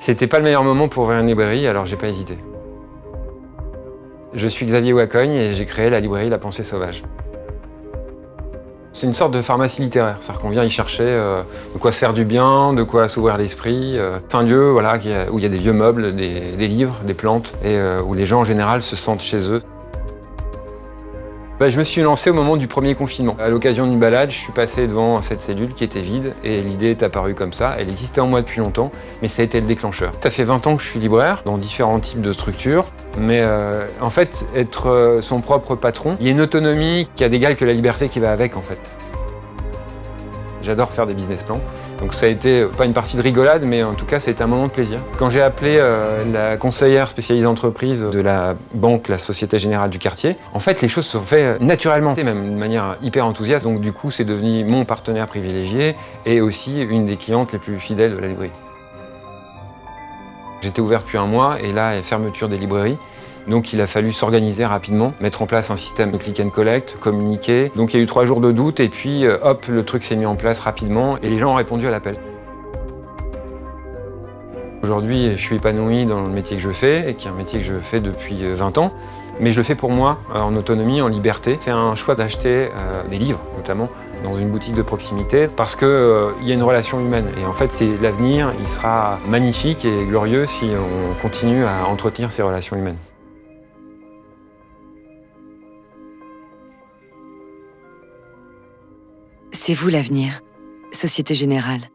C'était pas le meilleur moment pour ouvrir une librairie, alors j'ai pas hésité. Je suis Xavier Wacogne et j'ai créé la librairie La Pensée Sauvage. C'est une sorte de pharmacie littéraire, c'est-à-dire qu'on vient y chercher euh, de quoi se faire du bien, de quoi s'ouvrir l'esprit. Euh. C'est un lieu voilà, où il y a des vieux meubles, des, livres, des plantes, et euh, où les gens en général se sentent chez eux. Bah, je me suis lancé au moment du premier confinement. À l'occasion d'une balade, je suis passé devant cette cellule qui était vide et l'idée est apparue comme ça. Elle existait en moi depuis longtemps, mais ça a été le déclencheur. Ça fait 20 ans que je suis libraire dans différents types de structures, mais euh, en fait, être euh, son propre patron, il y a une autonomie qui a d'égal que la liberté qui va avec en fait. J'adore faire des business plans. Donc ça a été pas une partie de rigolade, mais en tout cas, ça un moment de plaisir. Quand j'ai appelé euh, la conseillère spécialisée entreprise de la banque, la Société Générale du quartier, en fait, les choses se sont faites naturellement, même de manière hyper enthousiaste. Donc du coup, c'est devenu mon partenaire privilégié et aussi une des clientes les plus fidèles de la librairie. J'étais ouvert depuis un mois et là, fermeture des librairies. Donc il a fallu s'organiser rapidement, mettre en place un système de click and collect, communiquer. Donc il y a eu trois jours de doute et puis euh, hop, le truc s'est mis en place rapidement et les gens ont répondu à l'appel. Aujourd'hui, je suis épanoui dans le métier que je fais, et qui est un métier que je fais depuis 20 euh, ans, mais je le fais pour moi, euh, en autonomie, en liberté. C'est un choix d'acheter des livres, notamment, dans une boutique de proximité, parce qu'il y a une relation humaine. Et en fait, c'est l'avenir, il sera magnifique et glorieux si on continue à entretenir ces relations humaines. C'est vous l'avenir. Société Générale.